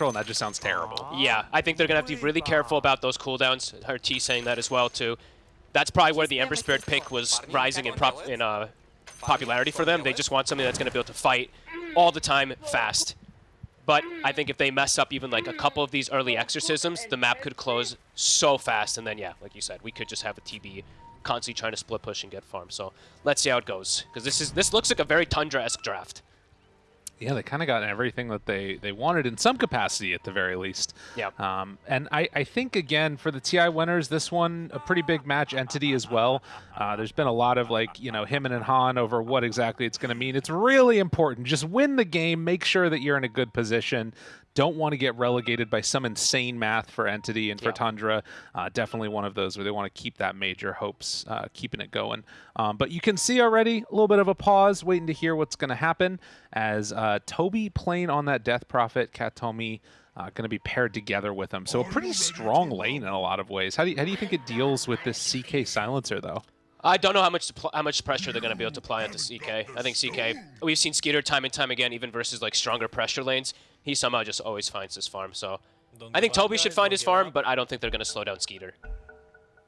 and that just sounds terrible. Yeah, I think they're going to have to be really careful about those cooldowns. Her T saying that as well, too. That's probably where the Ember Spirit pick was rising in, prop in uh, popularity for them. They just want something that's going to be able to fight all the time fast. But I think if they mess up even like a couple of these early exorcisms, the map could close so fast. And then, yeah, like you said, we could just have a TB constantly trying to split push and get farm. So let's see how it goes. Because this is this looks like a very Tundra-esque draft. Yeah, they kind of got everything that they, they wanted in some capacity at the very least. Yeah. Um, and I, I think, again, for the TI winners, this one, a pretty big match entity as well. Uh, there's been a lot of, like, you know, him and Han over what exactly it's going to mean. It's really important. Just win the game. Make sure that you're in a good position don't want to get relegated by some insane math for Entity and for yeah. Tundra. Uh, definitely one of those where they want to keep that major hopes, uh, keeping it going. Um, but you can see already a little bit of a pause, waiting to hear what's going to happen as uh, Tobi playing on that Death Prophet, Kataomi. Uh, going to be paired together with him. So a pretty strong lane in a lot of ways. How do you, how do you think it deals with this CK silencer, though? I don't know how much how much pressure they're going to be able to apply onto CK. I think CK, we've seen Skeeter time and time again, even versus like stronger pressure lanes he somehow just always finds his farm. So I think Tobi should find his farm, but I don't think they're going to slow down Skeeter.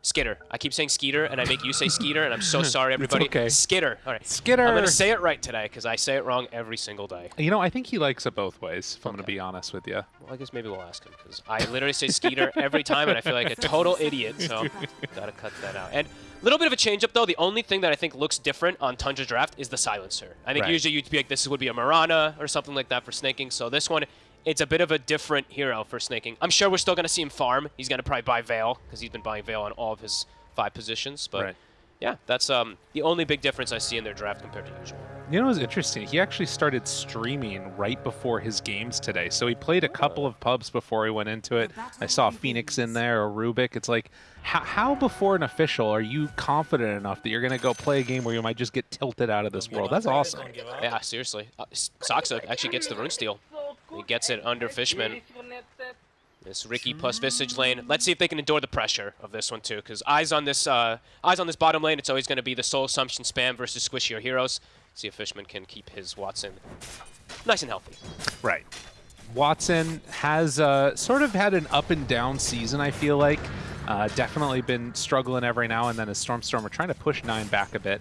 Skiter. I keep saying Skeeter, and I make you say Skeeter, and I'm so sorry, everybody. okay. Skiter. All right. Skiter. I'm going to say it right today, because I say it wrong every single day. You know, I think he likes it both ways, if okay. I'm going to be honest with you. Well, I guess maybe we'll ask him, because I literally say Skeeter every time, and I feel like a total idiot, so got to cut that out. And a little bit of a change-up, though. The only thing that I think looks different on Tundra Draft is the silencer. I think right. usually you'd be like, this would be a Marana or something like that for Sneyking, so this one it's a bit of a different hero for Sneyking. I'm sure we're still going to see him farm. He's going to probably buy Veil, because he's been buying Veil on all of his five positions. But right. yeah, that's um, the only big difference I see in their draft compared to usual. You know what's interesting? He actually started streaming right before his games today. So he played a couple of pubs before he went into it. I saw Phoenix in there or Rubik. It's like, how, how before an official are you confident enough that you're going to go play a game where you might just get tilted out of this world? That's awesome. Yeah, seriously. Uh, Saksa actually gets the rune steal. He gets it under Fishman. This Riki plus Visage lane. Let's see if they can endure the pressure of this one too, because eyes on this uh, eyes on this bottom lane. It's always going to be the Soul Assumption spam versus squishier heroes. See if Fishman can keep his Watson nice and healthy. Right. Watson has uh, sort of had an up and down season. I feel like uh, definitely been struggling every now and then as Stormstormer trying to push nine back a bit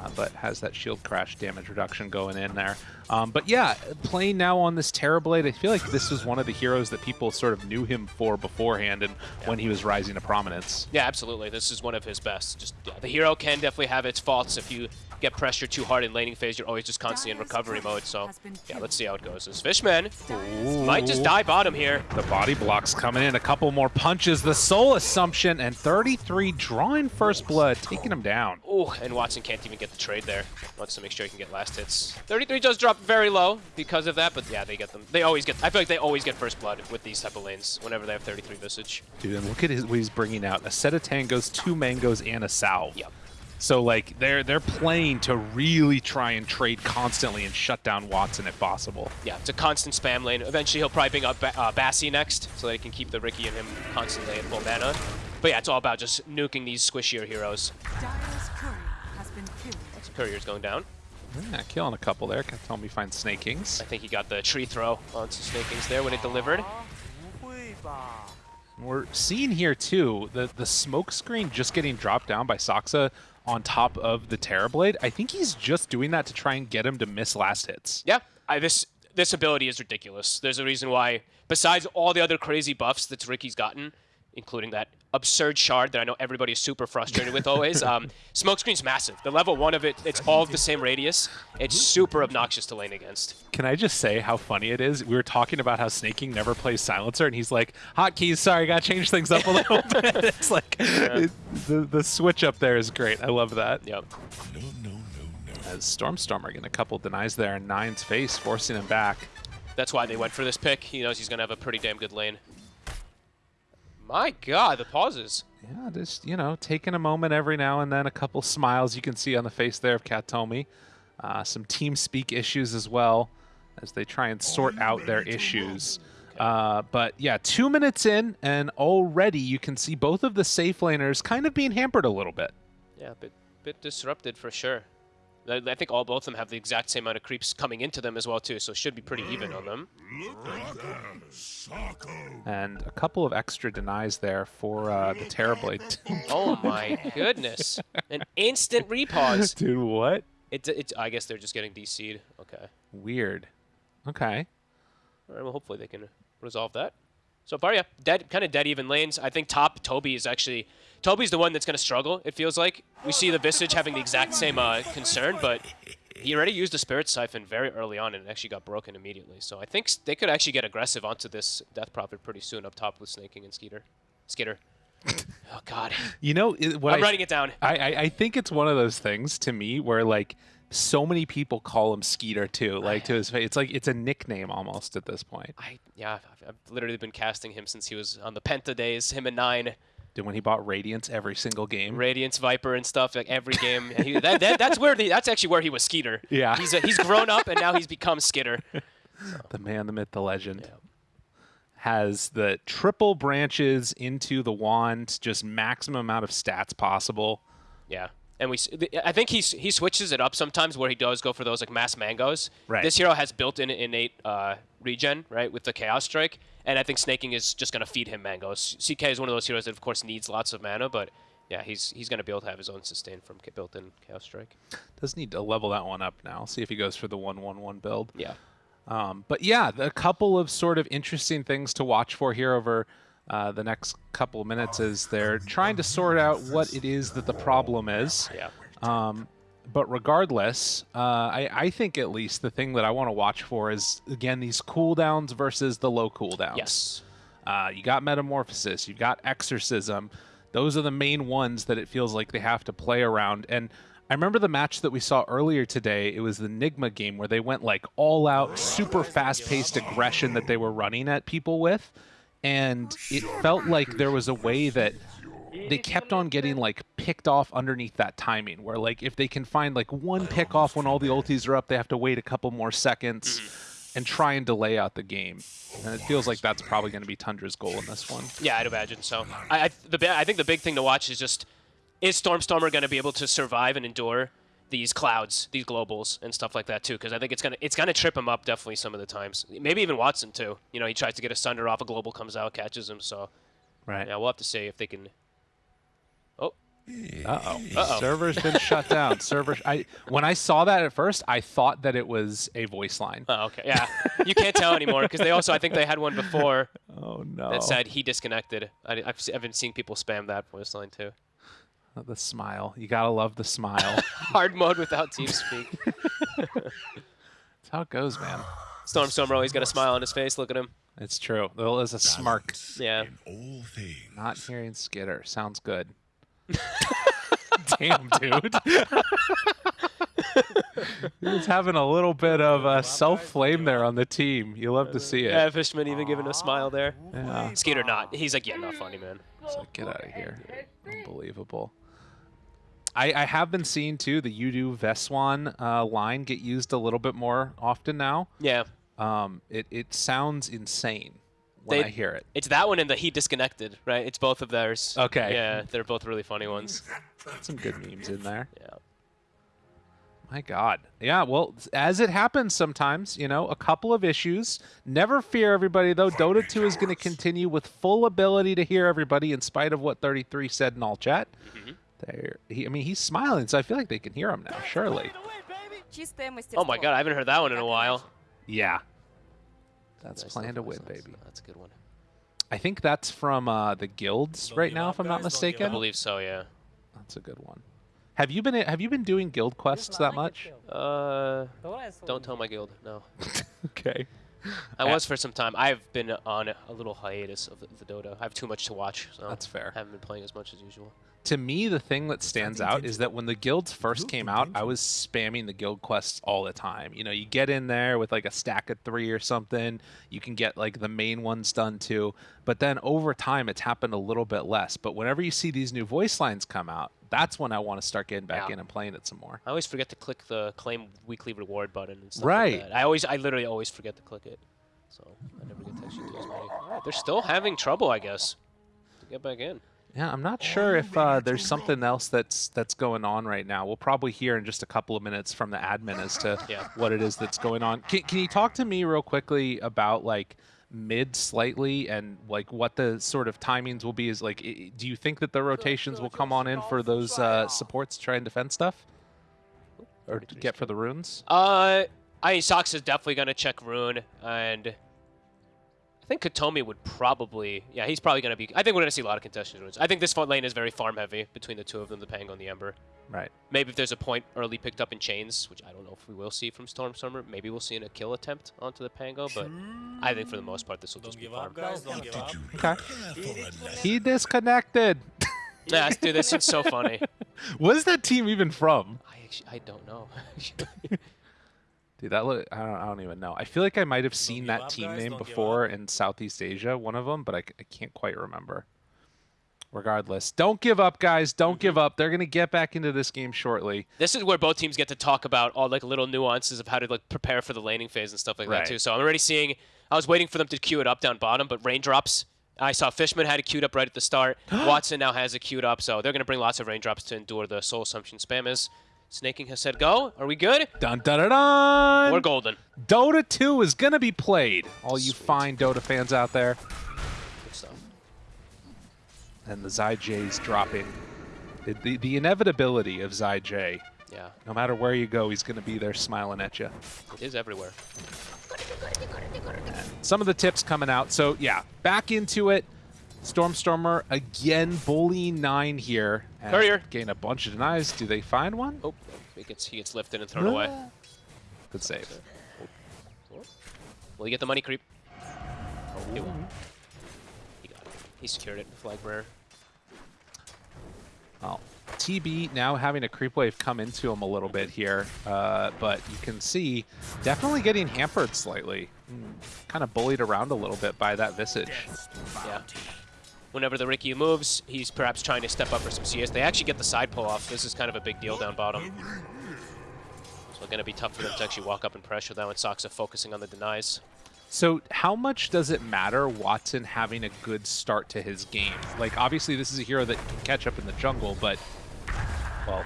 uh, but has that shield crash damage reduction going in there. Um, but yeah, playing now on this Terrorblade, I feel like this was one of the heroes that people sort of knew him for beforehand and yeah. when he was rising to prominence. Yeah, absolutely. This is one of his best. Just yeah, The hero can definitely have its faults if you get pressured too hard in laning phase, you're always just constantly in recovery mode. So yeah, let's see how it goes. This Fishman Ooh. might just die bottom here. The body blocks coming in. A couple more punches. The Soul Assumption and 33 drawing first blood, taking him down. Oh, and Watson can't even get the trade there. Wants to make sure he can get last hits. 33 does drop very low because of that, but yeah, they get them. They always get. I feel like they always get first blood with these type of lanes whenever they have 33 Visage. Dude, and look at his, what he's bringing out. A set of tangos, two mangoes, and a salve. Yep. So like they're they're playing to really try and trade constantly and shut down Watson if possible. Yeah, it's a constant spam lane. Eventually he'll probably bring up ba uh, Basi next so that he can keep the Riki and him constantly at full mana. But yeah, it's all about just nuking these squishier heroes. Courier's going down. Yeah, killing a couple there. Can tell me find Sneykings. I think he got the tree throw onto Sneykings there when it delivered. We're seeing here too the the smoke screen just getting dropped down by Saksa on top of the Terrorblade. I think he's just doing that to try and get him to miss last hits. Yeah, I, this this ability is ridiculous. There's a reason why, besides all the other crazy buffs that Riki's gotten, including that absurd shard that I know everybody is super frustrated with always. Um, Smokescreen's massive. The level one of it, it's all the same radius. It's super obnoxious to lane against. Can I just say how funny it is? We were talking about how Sneyking never plays Silencer, and he's like, hotkeys, sorry, gotta change things up a little bit. It's like, yeah. it, the, the switch up there is great. I love that. Yep. No, no, no, no. As Stormstormer getting a couple denies there in Nine's face, forcing him back. That's why they went for this pick. He knows he's going to have a pretty damn good lane. My God, the pauses. Yeah, just, you know, taking a moment every now and then, a couple smiles you can see on the face there of Kataomi. Uh, some team speak issues as well as they try and sort out their issues. Uh, but yeah, two minutes in, and already you can see both of the safe laners kind of being hampered a little bit. Yeah, a bit, bit disrupted for sure. I I think all both of them have the exact same amount of creeps coming into them as well too, so it should be pretty even on them. And a couple of extra denies there for uh, the Terrorblade. Oh my goodness! An instant repause. Dude, what? It, it, I guess they're just getting DC'd. Okay. Weird. Okay. All right. Well, hopefully they can resolve that. So far, yeah, dead, kind of dead even lanes. I think top Tobi is actually Tobi's the one that's going to struggle. It feels like we see the Visage having the exact same uh, concern, but he already used the Spirit Siphon very early on and it actually got broken immediately. So I think they could actually get aggressive onto this Death Prophet pretty soon up top with Sneyking and Skeeter. Skeeter. oh God. You know it- what? I'm I, writing it down. I, I I think it's one of those things to me where like so many people call him Skeeter too, like to his face. It's like it's a nickname almost at this point. I yeah, I've, I've literally been casting him since he was on the Penta days. Him and Nine, Dude, when he bought Radiance every single game. Radiance Viper and stuff. Like every game, he, that, that, that's where the, that's actually where he was Skeeter. Yeah. he's a, he's grown up and now he's become Skiter. the man, the myth, the legend. Has the triple branches into the wand, just maximum amount of stats possible. Yeah. And we, I think he's, he switches it up sometimes where he does go for those like mass mangoes. Right. This hero has built-in innate uh, regen, right, with the Chaos Strike, and I think Sneyking is just gonna feed him mangoes. CK is one of those heroes that of course needs lots of mana, but yeah, he's he's gonna be able to have his own sustain from built-in Chaos Strike. Does need to level that one up now. See if he goes for the one one one build. Yeah. Um, but yeah, a couple of sort of interesting things to watch for here over uh, the next couple of minutes as they're trying to sort out what it is that the problem is. Yeah. Um, but regardless, uh, I, I think at least the thing that I want to watch for is again these cooldowns versus the low cooldowns. Yes. Uh, you got Metamorphosis, you've got Exorcism. Those are the main ones that it feels like they have to play around. And I remember the match that we saw earlier today. It was the Nigma game where they went like all out, super fast paced aggression that they were running at people with. And oh, it felt like there was a way that they kept on getting like picked off underneath that timing where like if they can find like one pick off when all the ultis are up they have to wait a couple more seconds mm-hmm. and try and delay out the game. And it feels like that's probably going to be tundra's goal in this one. Yeah, I'd imagine so. I, I the I think the big thing to watch is just is Stormstormer going to be able to survive and endure these clouds, these globals, and stuff like that too? Because I think it's gonna it's gonna trip him up definitely some of the times. Maybe even Watson too. You know, he tries to get a Sunder off, a global comes out, catches him. So right yeah, we'll have to see if they can. Oh, uh-oh Uh-oh. server's been shut down server i when i saw that at first i thought that it was a voice line oh okay, yeah. you can't tell anymore because they also I think they had one before oh no that said he disconnected. I, I've, I've been seeing people spam that voice line too. The smile you gotta love the smile Hard mode without TeamSpeak. that's how it goes man Stormstormer always got a smile on his face. Look at him. it's true there is a smirk Yeah. all things. Not hearing Skiter. Sounds good. Damn, dude. He's having a little bit of uh, self flame there on the team. You love to see it. Yeah, it. Fishman even giving a smile there. Yeah. Skeeter not. He's like, yeah, not funny, man. Get out of here. Unbelievable. I, I have been seeing, too, the Udo Veswan uh, line get used a little bit more often now. Yeah. Um, it, it sounds insane when They- I hear it. It's that one and the he disconnected, right? It's both of theirs. Okay. Yeah, they're both really funny ones. Some good memes in there. Yeah. My God. Yeah, well, as it happens sometimes, you know, a couple of issues. Never fear, everybody, though. Dota 2 is going to continue with full ability to hear everybody in spite of what 33 said in all chat. Mm-hmm. There, he, I mean, he's smiling, so I feel like they can hear him now, surely. Oh my God, I haven't heard that one in a while. Yeah. That's nice plan to win, baby. That's a good one. I think that's from uh, the guilds right now, if I'm not mistaken. I believe so, yeah. That's a good one. Have you been have you been doing guild quests that much? Uh, don't tell my guild. No. Okay. I was for some time. I've been on a little hiatus of the, the Dota. I have too much to watch, so That's fair. I haven't been playing as much as usual. To me the thing that stands out is that when the guilds first came out i was spamming the guild quests all the time you know you get in there with like a stack of three or something you can get like the main ones done too but then over time it's happened a little bit less but whenever you see these new voice lines come out that's when i want to start getting back Yeah. in and playing it some more I always forget to click the claim weekly reward button and stuff Right. like that. I always, I literally always forget to click it, so I never get to actually do as many. All right, they're still having trouble, I guess, to get back in. Yeah, I'm not sure if uh, there's something else that's that's going on right now. We'll probably hear in just a couple of minutes from the admin as to Yeah. what it is that's going on. Can, can you talk to me real quickly about like mid slightly and like what the sort of timings will be? Is like, do you think that the rotations will come on in for those uh, supports to try and defend stuff, or get for the runes? Uh, I mean, Sox is definitely going to check Rune, and I think Kataomi would probably, yeah, he's probably going to be, I think we're going to see a lot of contested runes. I think this front lane is very farm heavy between the two of them, the Pango and the Ember. Right. Maybe if there's a point early picked up in chains, which I don't know if we will see from Stormstormer, maybe we'll see in a kill attempt onto the Pango, but I think for the most part this will Don't just be farm. up, guys. Don't give up. Okay. He disconnected. Yeah, dude, this is so funny. Where's that team even from? I actually, I don't know. Dude, that look, I don't, I don't even know. I feel like I might have seen that team guys, name before in Southeast Asia, one of them, but I can't quite remember. Regardless, don't give up, guys. Don't give Mm-hmm. up. They're gonna get back into this game shortly. this is where both teams get to talk about all like little nuances of how to like prepare for the laning phase and stuff like Right. that too. So I'm already seeing. I was waiting for them to queue it up down bottom, but raindrops. I saw Fishman had it queued up right at the start. Watson now has it queued up, so they're gonna bring lots of raindrops to endure the soul assumption spam. Sneyking has said go? Are we good? Dun dun dun dun. We're golden. Dota 2 is gonna be played. All you fine Dota fans out there, Good stuff. and the Zai J's dropping. The, the, the inevitability of Zai Yeah, No matter where you go, he's gonna be there smiling at you. it is everywhere. some of the tips coming out. So yeah, back into it. Stormstormer again bullying nine here. And Courier. Gain a bunch of denies. Do they find one? Oh, he gets he gets lifted and thrown away. Good save. Will he get the money creep? He will. He got it. He secured it. Flag rare. Well, TB now having a creep wave come into him a little bit here, uh, but you can see definitely getting hampered slightly. Kind of bullied around a little bit by that Visage. Yeah. Whenever the Riki moves, he's perhaps trying to step up for some CS. They actually get the side pull off. This is kind of a big deal down bottom. So it's going to be tough for them to actually walk up and pressure that when Saksa focusing on the denies. So how much does it matter Watson having a good start to his game? Like, obviously this is a hero that can catch up in the jungle, but, well,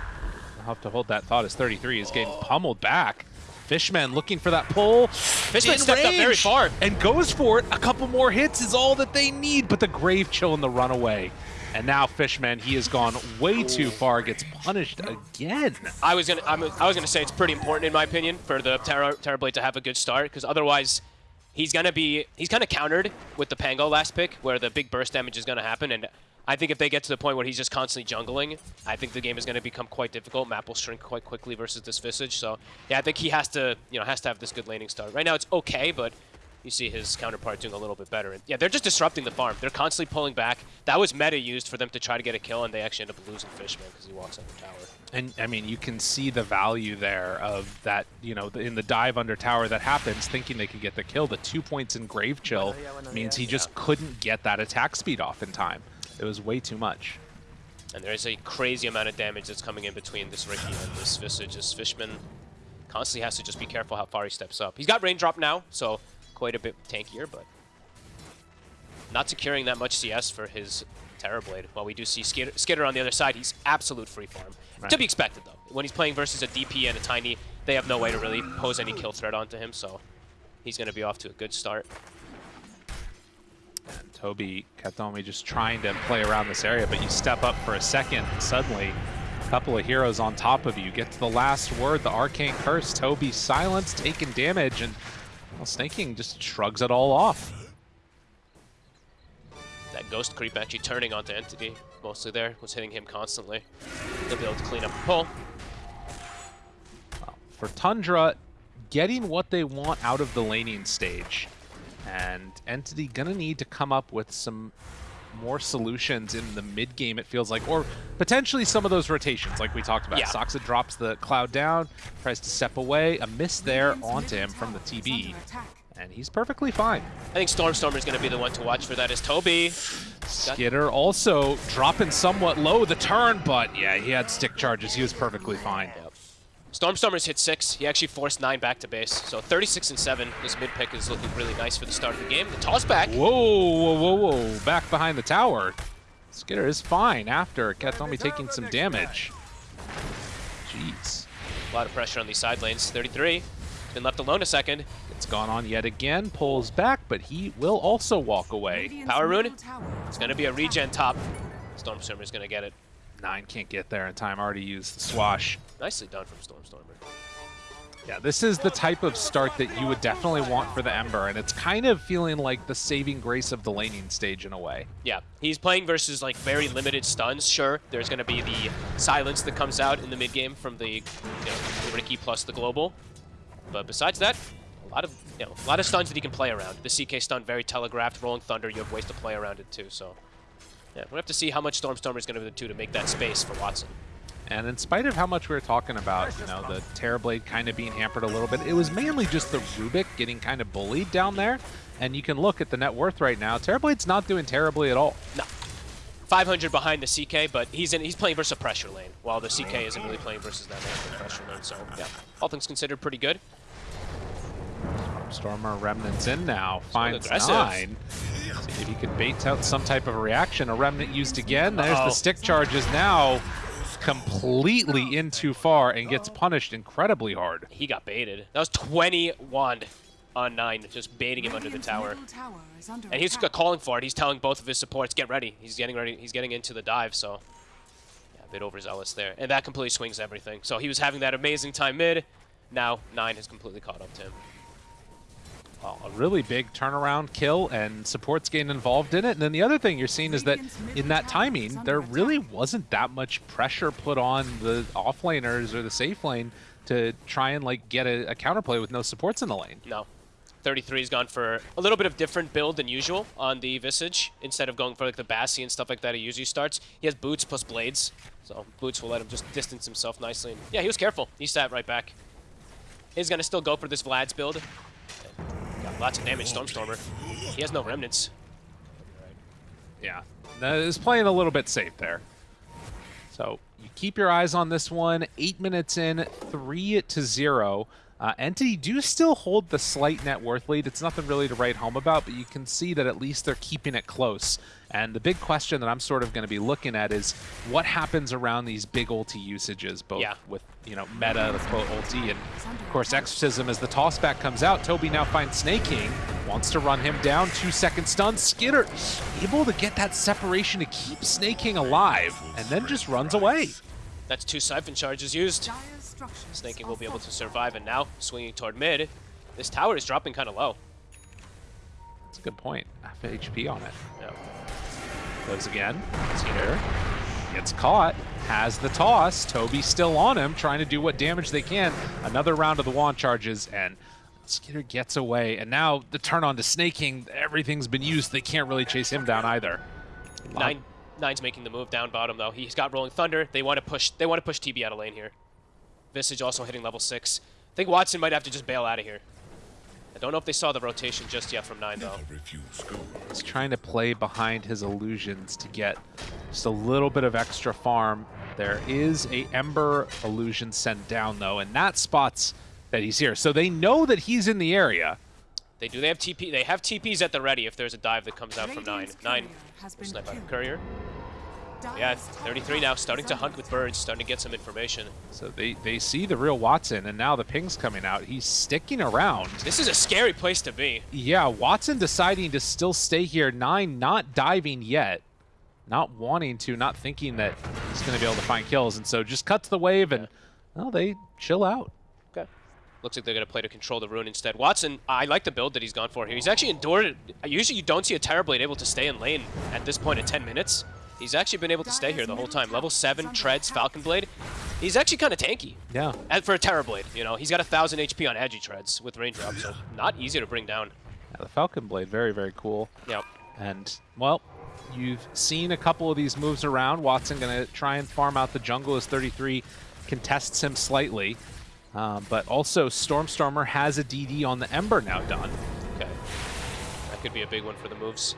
I'll have to hold that thought as 33 is getting pummeled back. Fishman looking for that pull. Fishman in stepped up very far. And goes for it. A couple more hits is all that they need, but the Grave Chill and the runaway. And now Fishman, he has gone way too far, gets punished again. I was gonna, I'm, I was gonna say it's pretty important in my opinion for the Terror, Terrorblade to have a good start because otherwise, he's gonna be, he's kind of countered with the Pango last pick where the big burst damage is gonna happen, and I think if they get to the point where he's just constantly jungling, I think the game is gonna become quite difficult. Map will shrink quite quickly versus this Visage, so yeah, I think he has to, you know, has to have this good laning start. Right now it's okay, but you see his counterpart doing a little bit better. And yeah, they're just disrupting the farm. They're constantly pulling back. That was meta used for them to try to get a kill, and they actually end up losing Fishman because he walks up the tower. And I mean, you can see the value there of that, you know, in the dive under tower that happens, thinking they could get the kill. The two points in Grave Chill means he just couldn't get that attack speed off in time. It was way too much. And there is a crazy amount of damage that's coming in between this Riki and this Visage. This Fishman constantly has to just be careful how far he steps up. He's got raindrop now, so quite a bit tankier, but not securing that much CS for his Terrorblade. While we do see Skiter, Skiter on the other side, he's absolute free farm. Right. To be expected, though. When he's playing versus a DP and a Tiny, they have no way to really pose any kill threat onto him, so he's going to be off to a good start. And Tobi Kataomi just trying to play around this area, but you step up for a second, and suddenly a couple of heroes on top of you. Get to the last word, the Arcane Curse. Tobi silenced, taking damage, and well, Sneyking just shrugs it all off. That Ghost Creep actually turning onto Entity, mostly there, was hitting him constantly. They'll be able to clean up the pull. for Tundra, getting what they want out of the laning stage. And Entity gonna need to come up with some more solutions in the mid game, it feels like, or potentially some of those rotations, like we talked about. Yeah. Saksa drops the cloud down, tries to step away, a miss there onto him from the TB, and he's perfectly fine. I think Stormstormer is going to be the one to watch for that is Tobi. Skiter also dropping somewhat low the turn, but yeah, he had stick charges. He was perfectly fine. Stormstormer's hit six. He actually forced nine back to base. So 36 and seven. This mid pick is looking really nice for the start of the game. The toss back. Whoa, whoa, whoa, whoa. Back behind the tower. Skiter is fine after Kataomi taking some damage. Jeez. A lot of pressure on these side lanes. 33. Been left alone a second. It's gone on yet again, pulls back, but he will also walk away. Power rune. It's going to be a regen top. Stormstormer's going to get it. Nine can't get there in time, already used the swash. Nicely done from Stormstormer. Yeah, this is the type of start that you would definitely want for the Ember, and it's kind of feeling like the saving grace of the laning stage in a way. Yeah, he's playing versus like very limited stuns. Sure, there's going to be the silence that comes out in the mid game from the you know, Riki plus the global, but besides that, a lot of you know a lot of stuns that he can play around. The CK stun very telegraphed. Rolling Thunder, you have ways to play around it too. So yeah, we'll have to see how much Stormstormer is going to be the two to make that space for Watson. And in spite of how much we were talking about, you know, the Terrorblade kind of being hampered a little bit, it was mainly just the Rubik getting kind of bullied down there. And you can look at the net worth right now. Terrorblade's not doing terribly at all. No. 500 behind the CK, but he's in, he's playing versus a pressure lane, while the CK isn't really playing versus that pressure lane. So, yeah, all things considered, pretty good. Stormer Remnant's in now. Finds nine. See if he can bait out some type of reaction. A Remnant used again. There's Uh -oh. the stick charges now completely in too far and gets punished incredibly hard. He got baited. That was 20 wand on 9, just baiting him under the tower. And he's calling for it. He's telling both of his supports, get ready. He's getting ready. He's getting into the dive, so... Yeah, a bit overzealous there. And that completely swings everything. So he was having that amazing time mid. Now 9 has completely caught up to him. A really big turnaround kill, and supports getting involved in it. And then the other thing you're seeing is that in that timing, there really wasn't that much pressure put on the offlaners or the safe lane to try and like get a, a counterplay with no supports in the lane. No. 33's gone for a little bit of different build than usual on the Visage. Instead of going for like the Basi and stuff like that he usually starts, he has boots plus blades. So boots will let him just distance himself nicely. And yeah, he was careful. He sat right back. He's going to still go for this Vlad's build. Got lots of damage, Stormstormer. He has no remnants. Yeah, that is playing a little bit safe there. So you keep your eyes on this one. Eight minutes in, three to zero. Uh, Entity do still hold the slight net worth lead. It's nothing really to write home about, but you can see that at least they're keeping it close. And the big question that I'm sort of going to be looking at is what happens around these big ulti usages, both yeah. with, you know, meta, the quote ulti, and of course Exorcism as the tossback comes out. Tobi now finds Sneyking, wants to run him down, two second stun. Skiter able to get that separation to keep Sneyking alive, and then just runs away. That's two Siphon charges used. Sneyking will be able to survive, and now swinging toward mid. This tower is dropping kind of low. That's a good point. Half HP on it. Yeah. Goes again. Skiter gets caught. Has the toss. Tobi still on him, trying to do what damage they can. Another round of the wand charges, and Skiter gets away. And now the turn on to Sneyking, everything's been used. They can't really chase him down either. Nine, Nine's making the move down bottom though. He's got Rolling Thunder. They want to push. They want to push TB out of lane here. Visage also hitting level six. I think Watson might have to just bail out of here. I don't know if they saw the rotation just yet from nine though. He's trying to play behind his illusions to get just a little bit of extra farm. There is a Ember illusion sent down though, and that spots that he's here. So they know that he's in the area. They do. They have TP. They have TPs at the ready if there's a dive that comes out from nine. Nine. Snipe out courier. Yeah, 33 now, starting to hunt with birds, starting to get some information. So they, they see the real Watson, and now the ping's coming out. He's sticking around. This is a scary place to be. Yeah, Watson deciding to still stay here. Nine not diving yet. Not wanting to, not thinking that he's going to be able to find kills. And so just cuts the wave, and, well, they chill out. Okay. Looks like they're going to play to control the rune instead. Watson, I like the build that he's gone for here. He's actually endured Usually you don't see a Terrorblade able to stay in lane at this point in 10 minutes. He's actually been able to stay here the whole time. Level 7, Treads, Falcon Blade. He's actually kind of tanky. Yeah. And for a Terrorblade, you know, he's got a 1,000 HP on Agi Treads with Raindrop, so not easy to bring down. Yeah, the Falcon Blade, very, very cool. Yep. And, well, you've seen a couple of these moves around. Watson going to try and farm out the jungle as 33 contests him slightly. Um, but also, Stormstormer has a DD on the Ember now done. Okay. That could be a big one for the moves.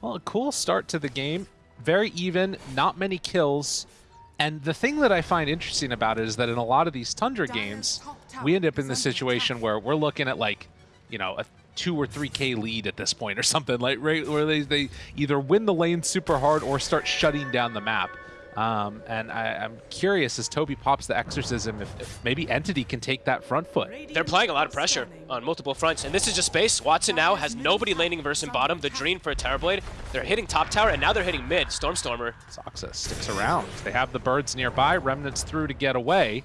Well, a cool start to the game. Very even, not many kills. And the thing that I find interesting about it is that in a lot of these Tundra games, we end up in the situation where we're looking at like, you know, a two or three K lead at this point or something like right where they, they either win the lane super hard or start shutting down the map. Um, and I, am curious as Tobi pops the exorcism if, if, maybe Entity can take that front foot. They're playing a lot of pressure on multiple fronts, and this is just space. Watson now has nobody laning versus bottom. The Dream for a Terrorblade. They're hitting top tower, and now they're hitting mid. Stormstormer. Saksa sticks around. They have the birds nearby. Remnants through to get away.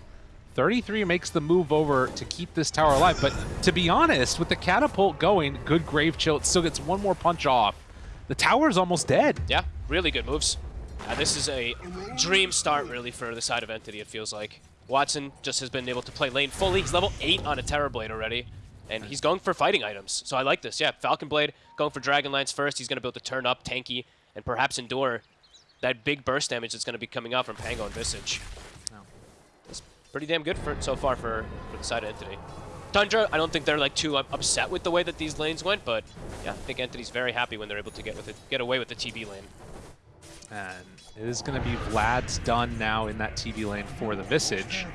33 makes the move over to keep this tower alive. But to be honest, with the catapult going, good grave chill, it still gets one more punch off. The tower is almost dead. Yeah, really good moves. Uh, this is a dream start, really, for the side of Entity, it feels like. Watson just has been able to play lane fully. He's level 8 on a Terrorblade already, and he's going for fighting items. So I like this. Yeah, Falcon Blade going for Dragonlance first. He's going to be able to turn up tanky and perhaps endure that big burst damage that's going to be coming out from Pango and Visage. Oh. It's pretty damn good for so far for, for the side of Entity. Tundra, I don't think they're like too upset with the way that these lanes went, but yeah, I think Entity's very happy when they're able to get with it, get away with the TB lane. And it is going to be Vlad's done now in that TB lane for the Visage.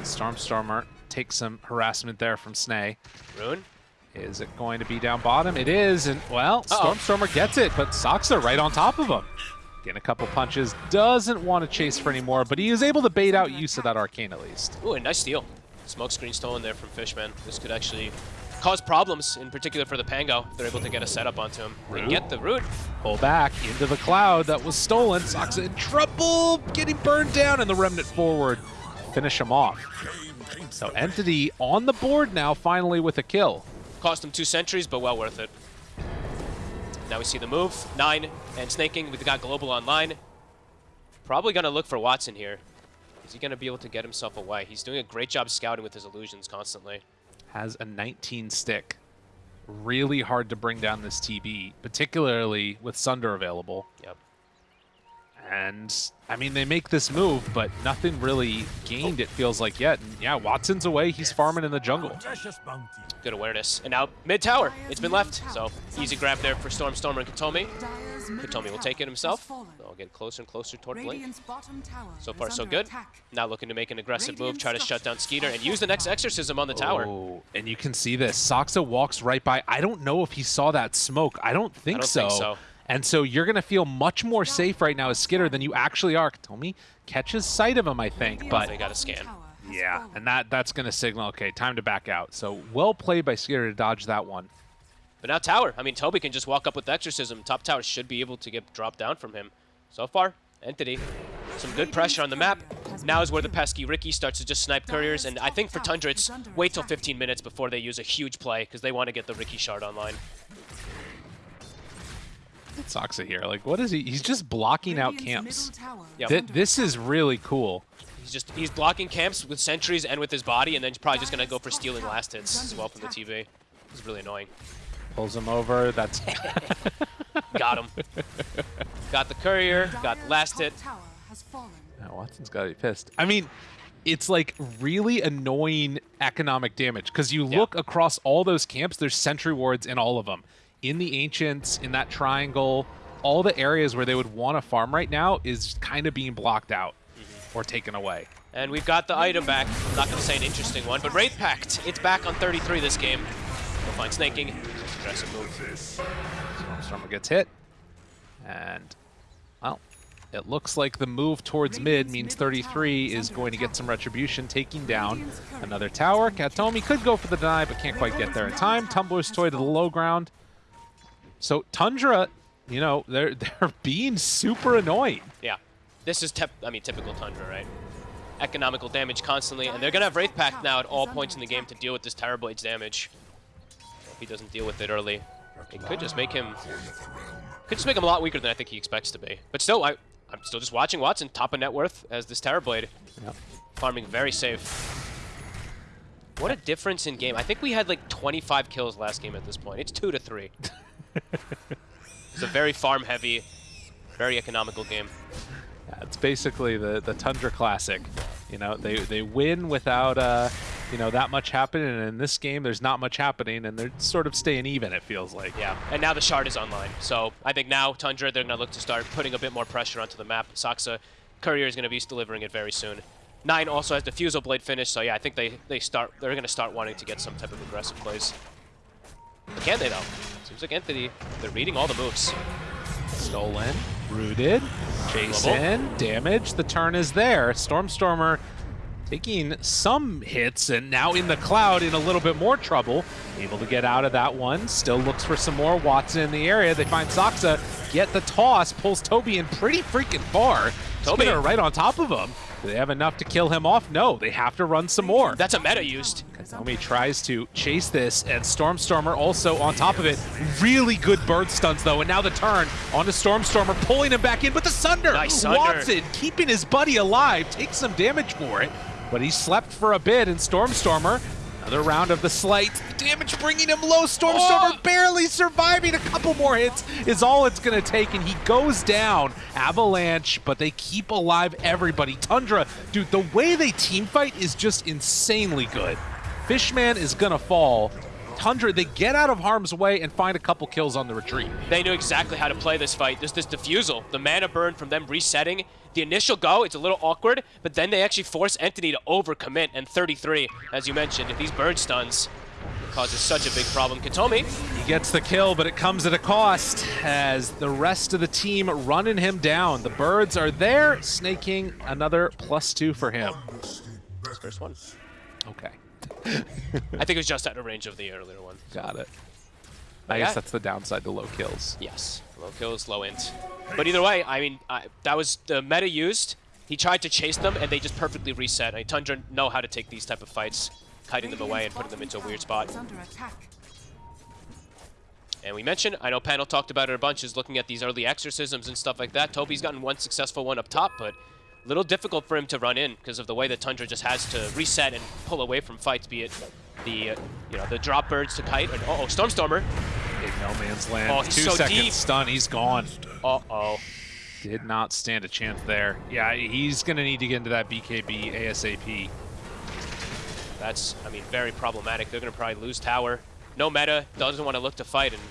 As Stormstormer takes some harassment there from Snay. Rune? Is it going to be down bottom? It is, and well, uh -oh. Stormstormer gets it, but Saksa right on top of him. Getting a couple punches, doesn't want to chase for anymore, but he is able to bait out use of that Arcane at least. Ooh, a nice steal. Smoke screen stolen there from Fishman. This could actually cause problems, in particular for the Pango. They're able to get a setup onto him. Root. get the root. Pull back into the cloud that was stolen. Saksa in trouble, getting burned down, and the Remnant forward. Finish him off. So Entity on the board now, finally with a kill. Cost him two sentries, but well worth it. Now we see the move. Nine and Sneyking. We've got Global online. Probably going to look for Watson here. Is he going to be able to get himself away? He's doing a great job scouting with his illusions constantly has a 19 stick. Really hard to bring down this TB, particularly with Sunder available. Yep. And, I mean, they make this move, but nothing really gained, it feels like, yet. And, yeah, Watson's away. He's farming in the jungle. Good awareness. And now mid-tower. It's been left. So, easy grab there for Storm, Stormer, and Kataomi. Kataomi will take it himself. They'll get closer and closer toward Blink. So far, so good. Now looking to make an aggressive move, try to shut down Skeeter, and use the next Exorcism on the tower. Oh, and you can see this. Saksa walks right by. I don't know if he saw that smoke. I don't think, I don't so. think so. And so you're going to feel much more safe right now as Skiter than you actually are. Kataomi catches sight of him, I think. But they got a scan. Yeah, and that that's going to signal, okay, time to back out. So well played by Skiter to dodge that one. But now tower. I mean, Tobi can just walk up with Exorcism. Top tower should be able to get dropped down from him. So far, Entity, some good pressure on the map. Now is where the pesky Riki starts to just snipe couriers, and I think for Tundra, it's wait till 15 minutes before they use a huge play, because they want to get the Riki shard online. Saksa here, like, what is he? He's just blocking out camps. Yep. Th this is really cool. He's just, he's blocking camps with sentries and with his body, and then he's probably just going to go for stealing last hits as well from the TB. It's really annoying. Pulls him over. That's got him. Got the courier. Got the last hit. Now Watson's got to be pissed. I mean, it's like really annoying economic damage because you look yeah. across all those camps. There's sentry wards in all of them. In the ancients, in that triangle, all the areas where they would want to farm right now is kind of being blocked out mm -hmm. or taken away. And we've got the item back. I'm not going to say an interesting one, but Wraith Pact. It's back on 33 this game. We'll find Sneyking. Aggressive move. Stormstormer gets hit. And, well, it looks like the move towards mid means 33 is going to get some retribution, taking down another tower. Kataomi could go for the deny, but can't quite get there in time. Tumbler's Toy to the low ground. So Tundra, you know, they're they're being super annoying. Yeah. This is, I mean, typical Tundra, right? Economical damage constantly, and they're going to have Wraith Pact now at all points in the game to deal with this Terrorblade's damage If he doesn't deal with it early. It could just make him could just make him a lot weaker than I think he expects to be. But still, I, I'm still just watching Watson, top of net worth as this Terrorblade. Yep. Farming very safe. What a difference in game. I think we had like 25 kills last game at this point. It's 2 to 3. it's a very farm-heavy, very economical game. Yeah, it's basically the, the Tundra Classic. You know, they, they win without... Uh, you know, that much happening. And in this game, there's not much happening, and they're sort of staying even, it feels like. Yeah, and now the shard is online. So I think now Tundra, they're going to look to start putting a bit more pressure onto the map. Saksa, Courier is going to be delivering it very soon. Nine also has the Fusel Blade finish, so yeah, I think they, they start, they're going to start wanting to get some type of aggressive plays. Can they, though? Seems like Entity, they're reading all the moves. Stolen, rooted, chase in, damage. The turn is there. Stormstormer taking some hits and now in the cloud in a little bit more trouble. Able to get out of that one. Still looks for some more. Watson in the area. They find Saksa, get the toss, pulls Tobi in pretty freaking far. Tobi. Skinner right on top of him. Do they have enough to kill him off? No, they have to run some more. That's a meta used. Kazumi tries to chase this, and Stormstormer also on top of it. Really good bird stunts, though, and now the turn onto Stormstormer, pulling him back in, but the Sunder! Nice Sunder. Watson keeping his buddy alive, takes some damage for it, but he slept for a bit, and Stormstormer, another round of the slight, damage bringing him low, Stormstormer Oh! barely surviving, a couple more hits is all it's gonna take, and he goes down. Avalanche, but they keep alive everybody. Tundra, dude, the way they team fight is just insanely good. Fishman is gonna fall. Tundra, they get out of harm's way and find a couple kills on the retreat. They knew exactly how to play this fight. There's this diffusal, the mana burn from them resetting. The initial go, it's a little awkward, but then they actually force Entity to overcommit, and 33, as you mentioned, if these bird stuns causes such a big problem. Kataomi, He gets the kill, but it comes at a cost as the rest of the team running him down. The birds are there, Sneyking another plus two for him. first one. Okay, I think it was just out of range of the earlier one. got it. I Yeah. guess that's the downside to low kills. Yes, low kills, low int. But either way, I mean, I, that was the meta used. He tried to chase them, and they just perfectly reset. I mean, Tundra know how to take these type of fights, kiting them away and putting them into a weird spot. And we mentioned, I know Panel talked about it a bunch, is looking at these early exorcisms and stuff like that. Tobi's gotten one successful one up top, but little difficult for him to run in because of the way that Tundra just has to reset and pull away from fights, be it the, uh, you know, the drop birds to kite. And, uh-oh, Stormstormer. Big no man's land. Oh, he's Two so seconds deep. stun, he's gone. Uh-oh. Did not stand a chance there. Yeah, he's gonna need to get into that BKB ASAP. That's, I mean, very problematic. They're going to probably lose tower. No meta, doesn't want to look to fight, and...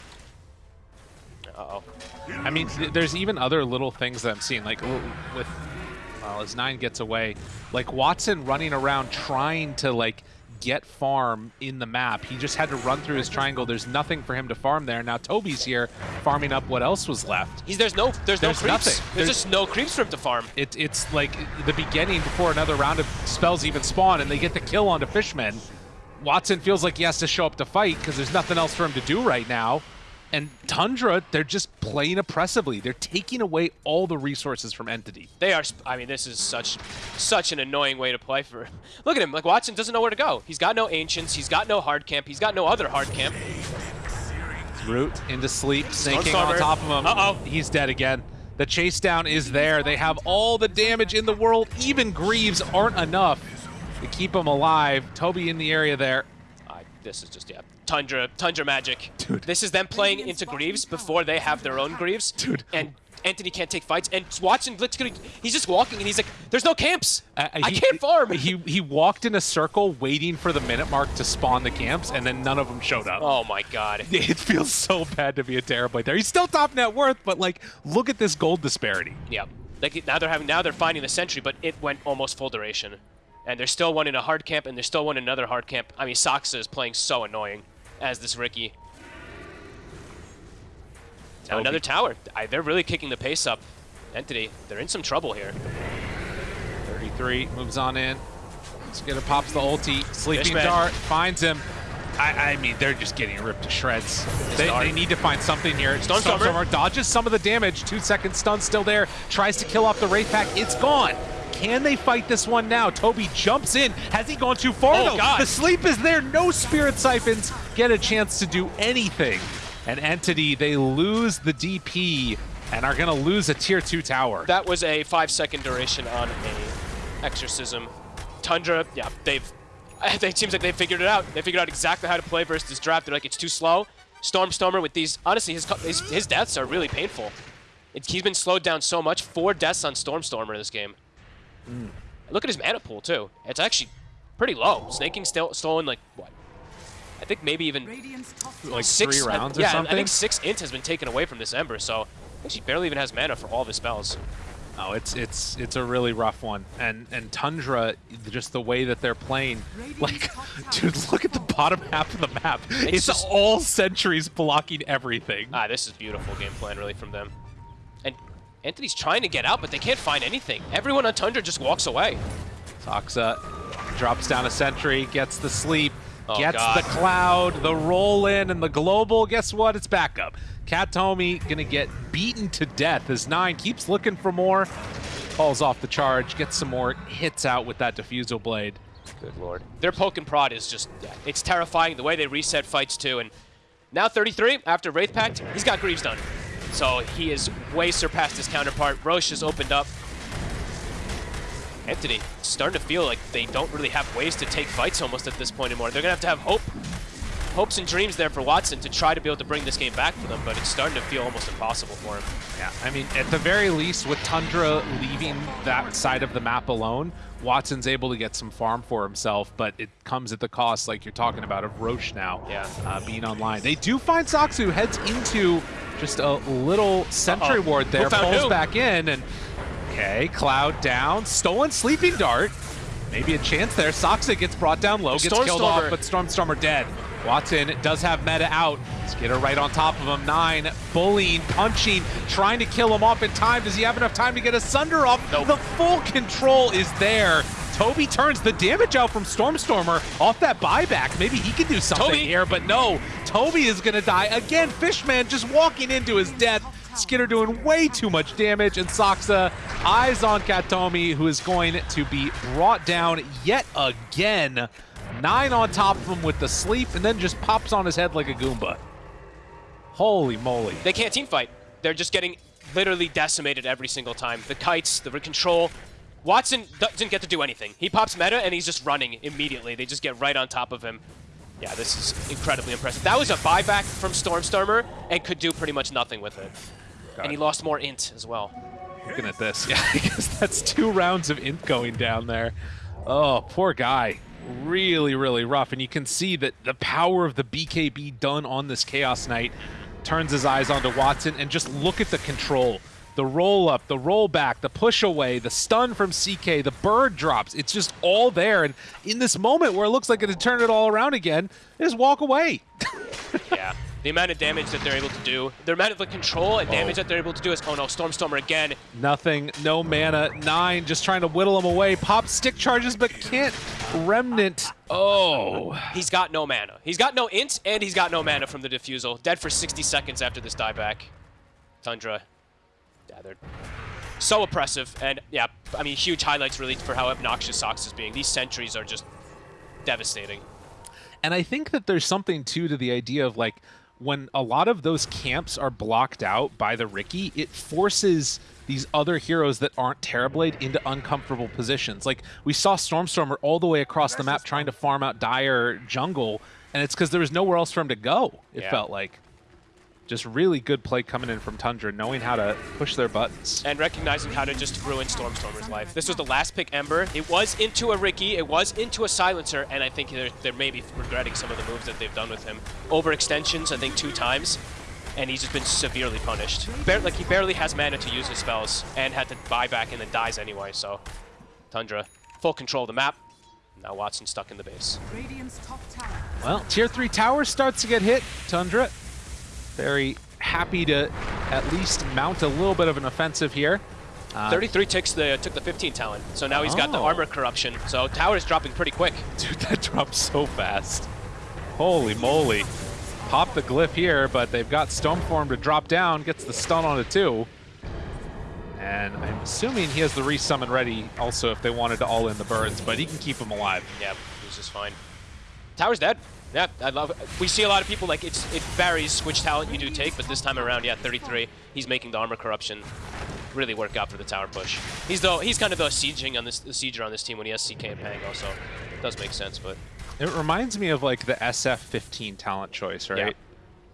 Uh-oh. I mean, th- there's even other little things that I'm seeing, like with, well, as Nine gets away, like Watson running around trying to like get farm in the map. He just had to run through his triangle. There's nothing for him to farm there. Now Tobi's here farming up what else was left. He's, there's no, there's, There's no creeps. nothing. There's, There's- just no creeps for him to farm. It, it's like the beginning before another round of spells even spawn, and they get the kill onto Fishmen. Watson feels like he has to show up to fight because there's nothing else for him to do right now. And Tundra, they're just playing oppressively. They're taking away all the resources from Entity. They are. I mean, this is such, such an annoying way to play for. Look at him. Like Watson doesn't know where to go. He's got no ancients. He's got no hard camp. He's got no other hard camp. Root into sleep, Sneyking on top of him. Uh-oh. He's dead again. The chase down is there. They have all the damage in the world. Even Greaves aren't enough to keep him alive. Tobi in the area there. Uh, this is just yeah, Tundra, Tundra magic. Dude. This is them playing into Greaves before they have their own Greaves. Dude. And Entity can't take fights, and Watson, literally, he's just walking, and he's like, "There's no camps. I, he- can't farm." He he walked in a circle waiting for the minute mark to spawn the camps, and then none of them showed up. oh my god. It feels so bad to be a Terrorblade there. He's still top net worth, but like, look at this gold disparity. Yeah. Like now they're having now they're finding the sentry, but it went almost full duration. And there's still one in a hard camp, and there's still one in another hard camp. I mean, Saksa is playing so annoying as this Riki. Now Tobi. another tower. I, they're really kicking the pace up. Entity, they're in some trouble here. 33 moves on in. Skinner pops the ulti. Sleeping Fishman. dart finds him. I, I mean, they're just getting ripped to shreds. They, they need to find something here. Stormstormer. dodges some of the damage. Two second stun still there. Tries to kill off the Wraith Pact. It's gone. Can they fight this one now? Tobi jumps in. Has he gone too far? Oh, though? God. The sleep is there. No Spirit Siphons get a chance to do anything. And Entity, they lose the DP and are going to lose a tier 2 tower. That was a five second duration on a exorcism. Tundra, yeah, they've. It seems like they figured it out. They figured out exactly how to play versus this draft. They're like, it's too slow. Stormstormer with these, honestly, his his, his deaths are really painful. It, he's been slowed down so much. Four deaths on Stormstormer in this game. Look at his mana pool too. It's actually pretty low. Sneyking still stolen like what? I think maybe even Like six three I- rounds or yeah, I think six int has been taken away from this Ember, so I think she barely even has mana for all of his spells. Oh, it's it's it's a really rough one, and and Tundra, just the way that they're playing, like, dude, look at the bottom half of the map. It's It's, just- all sentries blocking everything. Ah, this is beautiful game plan, really, from them. And Entity's trying to get out, but they can't find anything. Everyone on Tundra just walks away. Toxa drops down a sentry, gets the sleep, Oh, gets God. the cloud, the roll in, and the global. Guess what? It's back up. Kataomi gonna get beaten to death as Nine keeps looking for more. Falls off the charge, gets some more hits out with that diffusal blade. Good lord. Their poke and prod is just, it's terrifying the way they reset fights too. And now 33, after Wraith Pact, he's got Greaves done. So he is way surpassed his counterpart. Rosh has opened up. Entity starting to feel like they don't really have ways to take fights almost at this point anymore. They're going to have to have hope. Hopes and dreams there for Watson to try to be able to bring this game back for them, but it's starting to feel almost impossible for him. Yeah, I mean, at the very least, with Tundra leaving that side of the map alone, Watson's able to get some farm for himself, but it comes at the cost, like you're talking about, of Rosh now Yeah. uh, being online. They do find who heads into just a little sentry Uh-oh. ward there, pulls who? back in, and okay, Cloud down, stolen Sleeping Dart. Maybe a chance there. Saksa gets brought down low, gets killed off, but Stormstormer dead. Watson does have meta out. Skiter right on top of him. Nine, bullying, punching, trying to kill him off in time. Does he have enough time to get a Sunder off? Nope. The full control is there. Tobi turns the damage out from Stormstormer off that buyback. Maybe he can do something Tobi. here, but no. Tobi is going to die. Again, Fishman just walking into his death. Skiter doing way too much damage, and Saksa eyes on Kataomi, who is going to be brought down yet again. Nine on top of him with the sleep, and then just pops on his head like a Goomba. Holy moly. They can't team fight. They're just getting literally decimated every single time. The kites, the control. Watson doesn't get to do anything. He pops meta and he's just running immediately. They just get right on top of him. Yeah, this is incredibly impressive. That was a buyback from Stormstormer and could do pretty much nothing with it. And he lost more int as well. Looking at this, yeah, because that's two rounds of int going down there. Oh, poor guy. Really, really rough. And you can see that the power of the BKB done on this Chaos Knight turns his eyes onto Watson and just look at the control. The roll up, the roll back, the push away, the stun from CK, the bird drops. It's just all there. And in this moment where it looks like it had turned it all around again, they just walk away. yeah. The amount of damage that they're able to do, the amount of the control and damage Oh. that they're able to do is, oh no, Stormstormer again. Nothing, no mana. Nine just trying to whittle him away. Pop stick charges, but can't. Remnant. Oh. He's got no mana. He's got no int, and he's got no mana from the diffusal. Dead for 60 seconds after this dieback. Tundra. Yeah, they're so oppressive. And yeah, I mean, huge highlights really for how obnoxious Sox is being. These sentries are just devastating. And I think that there's something too to the idea of like when a lot of those camps are blocked out by the Riki, it forces these other heroes that aren't Terrorblade into uncomfortable positions. Like we saw Stormstormer all the way across the map trying to farm out Dire jungle, and it's because there was nowhere else for him to go. It Yeah. felt like. Just really good play coming in from Tundra, knowing how to push their buttons. And recognizing how to just ruin Stormstormer's life. This was the last pick Ember. It was into a Riki. It was into a Silencer. And I think they're, they're maybe regretting some of the moves that they've done with him. Overextensions, I think, two times. And he's just been severely punished. Bar like, he barely has mana to use his spells. And had to buy back and then dies anyway. So, Tundra, full control of the map. Now Watson stuck in the base. Radiant's top tower. Well, tier three tower starts to get hit. Tundra, very happy to at least mount a little bit of an offensive here. Uh, 33 takes the, took the 15 talent. So now he's got the Oh. armor corruption. So tower is dropping pretty quick. Dude, that dropped so fast. Holy moly. Pop the glyph here, but they've got Stoneform to drop down, gets the stun on it too. And I'm assuming he has the resummon ready also if they wanted to all in the birds, but he can keep them alive. Yeah, he's just fine. Tower's dead. Yeah, I love it. We see a lot of people like it's it varies which talent you do take, but this time around, yeah, 33. He's making the armor corruption really work out for the tower push. He's though he's kind of the sieging on this the sieger on this team when he has CK and Pango, so it does make sense. But It reminds me of like the SF15 talent choice, right? Yeah.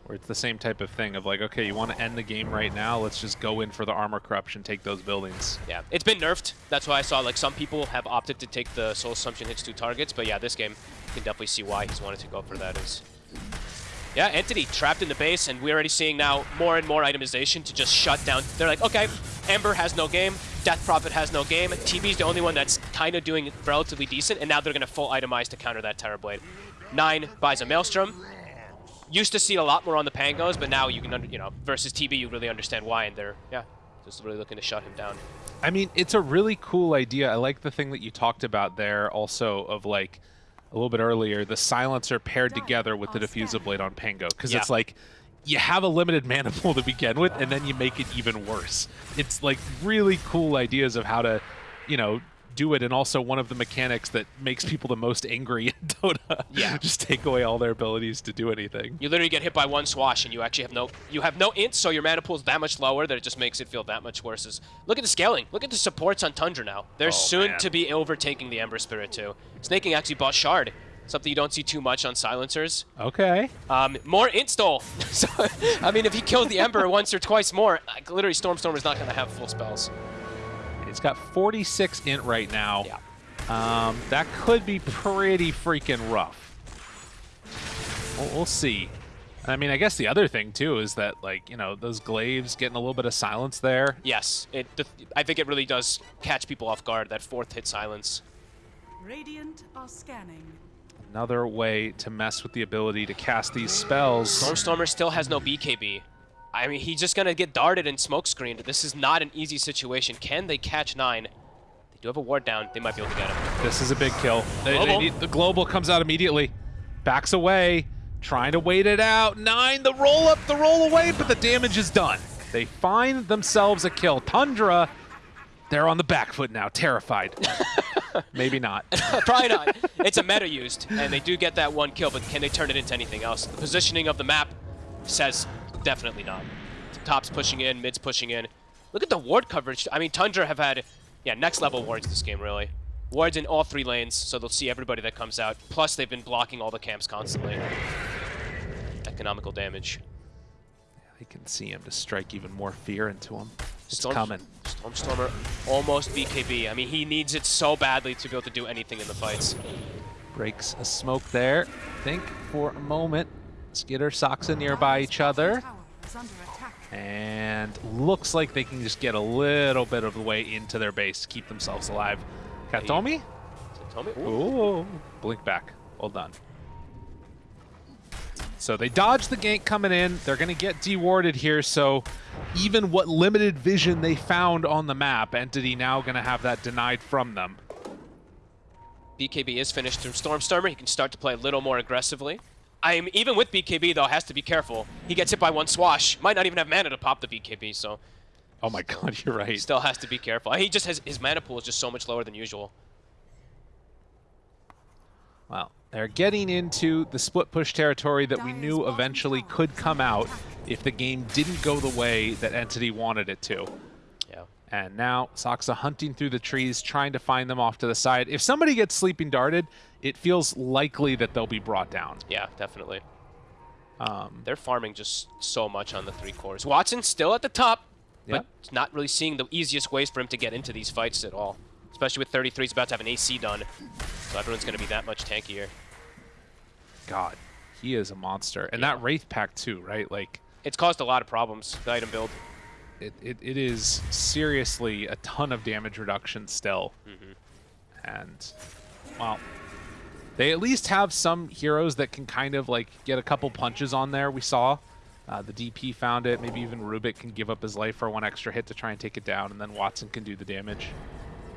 Where it's the same type of thing of like, okay, you want to end the game right now, let's just go in for the armor corruption, take those buildings. yeah, it's been nerfed. That's why I saw like some people have opted to take the soul assumption hits two targets, but yeah, this game can definitely see why he's wanted to go for that. Is Yeah, Entity trapped in the base, and we're already seeing now more and more itemization to just shut down. They're like, okay, Ember has no game, Death Prophet has no game, TB's the only one that's kind of doing relatively decent, and now they're going to full itemize to counter that Terrorblade. Nine buys a Maelstrom. Used to see a lot more on the Pangos, but now you can, under, you know, versus TB, you really understand why, and they're, yeah, just really looking to shut him down. I mean, it's a really cool idea. I like the thing that you talked about there also of like a little bit earlier, the silencer paired together with the diffusal blade on Pango. Because Yeah. it's like you have a limited mana pool to begin with, and then you make it even worse. It's like really cool ideas of how to, you know, do it, and also one of the mechanics that makes people the most angry in Dota. Yeah. Just take away all their abilities to do anything. You literally get hit by one swash, and you actually have no you have no int, so your mana pool is that much lower that it just makes it feel that much worse. Is look at the scaling. Look at the supports on Tundra now. They're Oh, soon man. to be overtaking the Ember Spirit too. Sneyking actually bought Shard, something you don't see too much on silencers. Okay. Um, more install. so I mean, if he kills the Ember once or twice more, like, literally Stormstormer is not going to have full spells. It's got 46 int right now. Yeah. Um, that could be pretty freaking rough. We'll, we'll see. I mean, I guess the other thing too is that like you know those glaives getting a little bit of silence there. Yes, it. I think it really does catch people off guard. That fourth hit silence. Radiant are scanning. Another way to mess with the ability to cast these spells. Stormstormer still has no BKB. I mean, he's just gonna get darted and smoke screened. This is not an easy situation. Can they catch nine? They do have a ward down. They might be able to get him. This is a big kill. They- they need- the global comes out immediately, backs away, trying to wait it out. Nine, the roll up, the roll away, but the damage is done. They find themselves a kill. Tundra, they're on the back foot now, terrified. Maybe not. Probably not. It's a meta used, and they do get that one kill, but can they turn it into anything else? The positioning of the map says definitely not. Top's pushing in, mid's pushing in. Look at the ward coverage. I mean, Tundra have had, yeah, next level wards this game, really. Wards in all three lanes, so they'll see everybody that comes out. Plus, they've been blocking all the camps constantly. Economical damage. I can see him to strike even more fear into him. It's Storm- coming. Stormstormer almost BKB. I mean, he needs it so badly to be able to do anything in the fights. Breaks a smoke there. Think for a moment. Skiter, Saksa nearby each other. Tower is under attack. And looks like they can just get a little bit of the way into their base to keep themselves alive. Kataomi? Tell me. Ooh. Ooh. Blink back. Well done. So they dodge the gank coming in. They're going to get dewarded here, so even what limited vision they found on the map, Entity now going to have that denied from them. BKB is finished through Stormstormer. He can start to play a little more aggressively. I'm even with BKB though, has to be careful. He gets hit by one swash. Might not even have mana to pop the BKB, so Oh my god, you're right. still has to be careful. He just has his mana pool is just so much lower than usual. Well, they're getting into the split push territory that we knew eventually could come out if the game didn't go the way that Entity wanted it to. Yeah. And now Saksa hunting through the trees, trying to find them off to the side. If somebody gets sleeping darted, it feels likely that they'll be brought down. Yeah, definitely. Um, They're farming just so much on the three cores. Watson still at the top, but not really seeing the easiest ways for him to get into these fights at all. Especially with 33, he's about to have an AC done, so everyone's going to be that much tankier. God, he is a monster. And that Wraith Pact too, right? Like, It's caused a lot of problems, the item build. it, it, it is seriously a ton of damage reduction still. And, well, they at least have some heroes that can kind of like get a couple punches on there. We saw uh, the DP found it. Maybe even Rubik can give up his life for one extra hit to try and take it down, and then Watson can do the damage.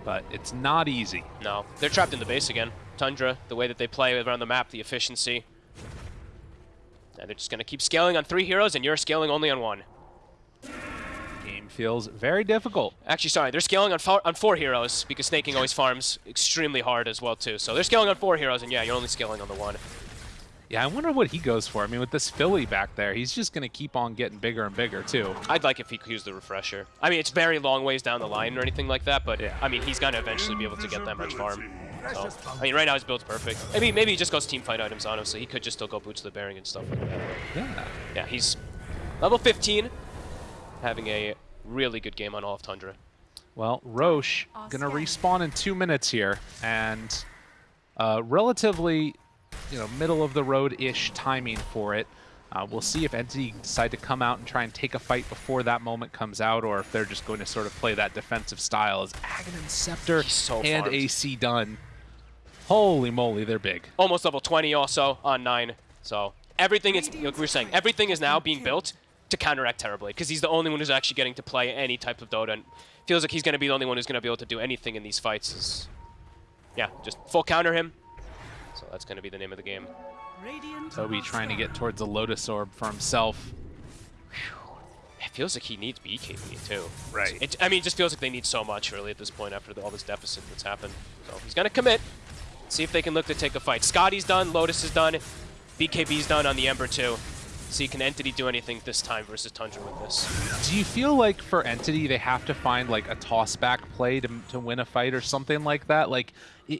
But it's not easy. No, they're trapped in the base again. Tundra, the way that they play around the map, the efficiency. And they're just going to keep scaling on three heroes, and you're scaling only on one. Game feels very difficult. Actually, sorry, they're scaling on, four on four heroes, because Sneyking always farms extremely hard as well, too. So they're scaling on four heroes, and yeah, you're only scaling on the one. Yeah, I wonder what he goes for. I mean, with this Philly back there, he's just going to keep on getting bigger and bigger, too. I'd like if he could use the refresher. I mean, it's very long ways down the line or anything like that, but Yeah. I mean, he's going to eventually be able to get that much farm. So, I mean, right now his build's perfect. Maybe maybe he just goes team fight items on him, so he could just still go boots to the bearing and stuff like that. Yeah. Yeah, he's level 15, having a really good game on all of Tundra. Well, Rosh going to respawn in two minutes here, and uh, relatively, you know, middle of the road-ish timing for it. Uh, we'll see if Entity decide to come out and try and take a fight before that moment comes out, or if they're just going to sort of play that defensive style as Aghanim Scepter so and farmed. AC done. Holy moly, they're big. Almost level 20 also on 9. So everything is, like we were saying, everything is now being built to counteract Terrorblade because he's the only one who's actually getting to play any type of Dota and feels like he's going to be the only one who's going to be able to do anything in these fights. Is, yeah, just full counter him. So that's going to be the name of the game. Radiant Tobi are trying to get towards a Lotus Orb for himself. It feels like he needs BKB too. Right. It, I mean, it just feels like they need so much really at this point after the, all this deficit that's happened. So he's going to commit. See if they can look to take a fight. Skadi's done. Lotus is done. BKB's done on the Ember too. See, can Entity do anything this time versus Tundra with this? Do you feel like for Entity they have to find like a toss back play to, to win a fight or something like that? Like,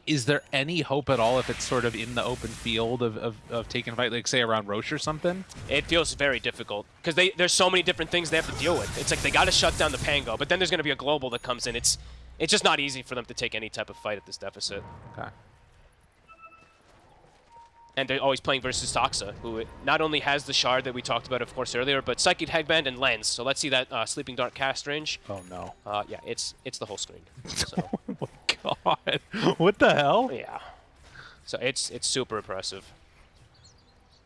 is there any hope at all if it's sort of in the open field of, of, of taking a fight, like say around Rosh or something? It feels very difficult because they there's so many different things they have to deal with. It's like they got to shut down the Pango, but then there's going to be a global that comes in. It's it's just not easy for them to take any type of fight at this deficit. Okay. And they're always playing versus Toxa, who not only has the shard that we talked about, of course, earlier, but Psychic Headband and Lens. So let's see that uh, Sleeping Dart cast range. Oh no. Uh, yeah, it's it's the whole screen. So Oh my god. What the hell? yeah, so it's it's super impressive.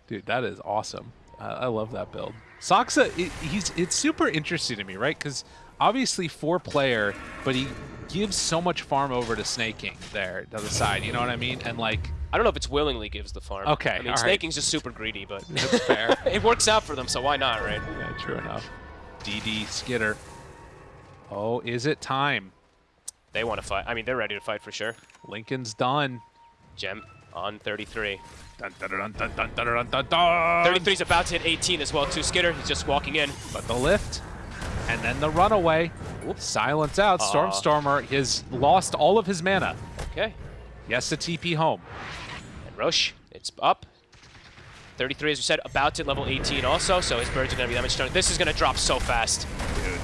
Dude, that is awesome. I I love that build. Saksa, i he's it's super interesting to me, right? Because obviously four player, but he gives so much farm over to Sneyking there to the side. You know what I mean? And like, I don't know if it's willingly gives the farm. Okay, I mean, Sneyking's right. just super greedy, but that's fair. it works out for them, so why not, right? Yeah, true enough. DD Skinner. Oh, is it time? They want to fight. I mean, they're ready to fight for sure. Linken's done. Gem on 33. 33's about to hit 18 as well, too. Skinner, he's just walking in. But the lift, and then the runaway. Oops. Silence out. Stormstormer has lost all of his mana. Okay. Yes, to TP home. And Rosh, it's up. 33, as we said, about to level 18 also, so his birds are going to be that much stronger. This is going to drop so fast.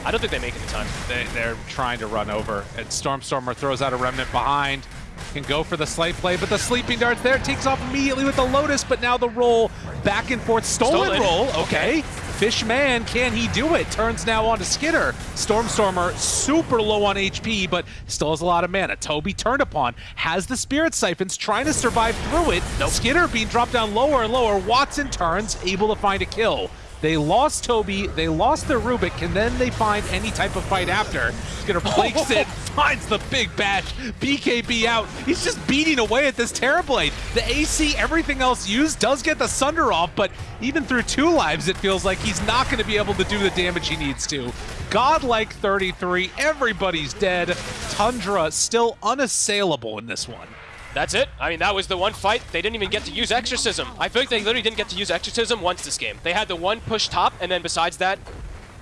I don't think they make it in time. They, they're trying to run over, and Stormstormer throws out a remnant behind. Can go for the slight play, but the sleeping Dart there takes off immediately with the Lotus, but now the roll back and forth. Stolen, Stolen. roll, okay. Fishman, can he do it? Turns now on to Skiter. Stormstormer super low on HP, but still has a lot of mana. Tobi turned upon, has the Spirit Siphons, trying to survive through it. Skiter being dropped down lower and lower. Watson turns, able to find a kill. They lost Tobi, they lost their Rubik, and then they find any type of fight after. He's gonna breaks it, finds the big bash. BKB out. He's just beating away at this Terrorblade. The AC, everything else used, does get the Sunder off, but even through two lives, it feels like he's not going to be able to do the damage he needs to. Godlike 33, everybody's dead. Tundra still unassailable in this one. That's it. I mean, that was the one fight. They didn't even get to use Exorcism. I feel like they literally didn't get to use Exorcism once this game. They had the one push top, and then besides that,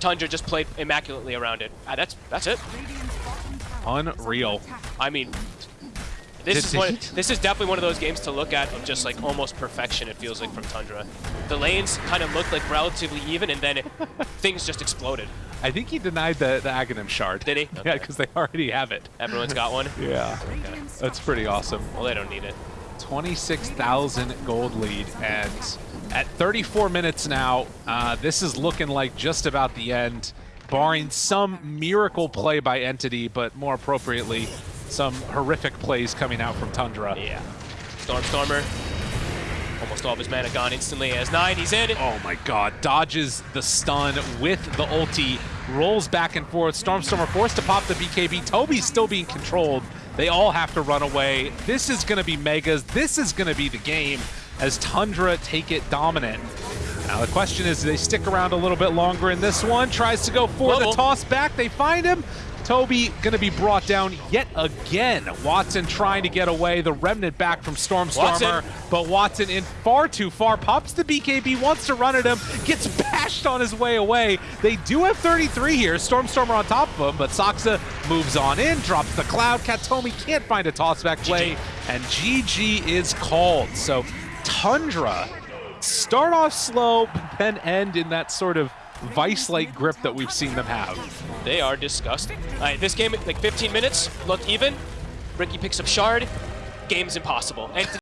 Tundra just played immaculately around it. Ah, that's that's it. Unreal. I mean, this is one, this is definitely one of those games to look at of just like almost perfection. It feels like from Tundra. The lanes kind of looked like relatively even, and then it, things just exploded. I think he denied the, the Aghanim shard. Did he? Yeah, because they already have it. Everyone's got one. Yeah. Radiant's That's pretty awesome. Well, they don't need it. 26,000 gold lead. And at 34 minutes now, uh, this is looking like just about the end, barring some miracle play by Entity, but more appropriately, some horrific plays coming out from Tundra. Yeah. Stormstormer. Almost all of his mana gone instantly as nine. He's in. It. Oh my god, dodges the stun with the ulti, rolls back and forth. Stormstormer forced to pop the BKB. Tobi's still being controlled. They all have to run away. This is going to be Megas. This is going to be the game as Tundra take it dominant. Now the question is, do they stick around a little bit longer in this one? Tries to go for Global. the toss back. They find him. Tobi going to be brought down yet again. Watson trying to get away. The remnant back from Stormstormer. But Watson in far too far. Pops the BKB, wants to run at him, gets bashed on his way away. They do have 33 here. Stormstormer on top of him, but Saksa moves on in, drops the cloud. Kataomi can't find a tossback play, and GG is called. So Tundra start off slow, but then end in that sort of vice-like grip that we've seen them have. They are disgusting. All right, this game, like 15 minutes, looked even. Riki picks up Shard. Game's impossible. And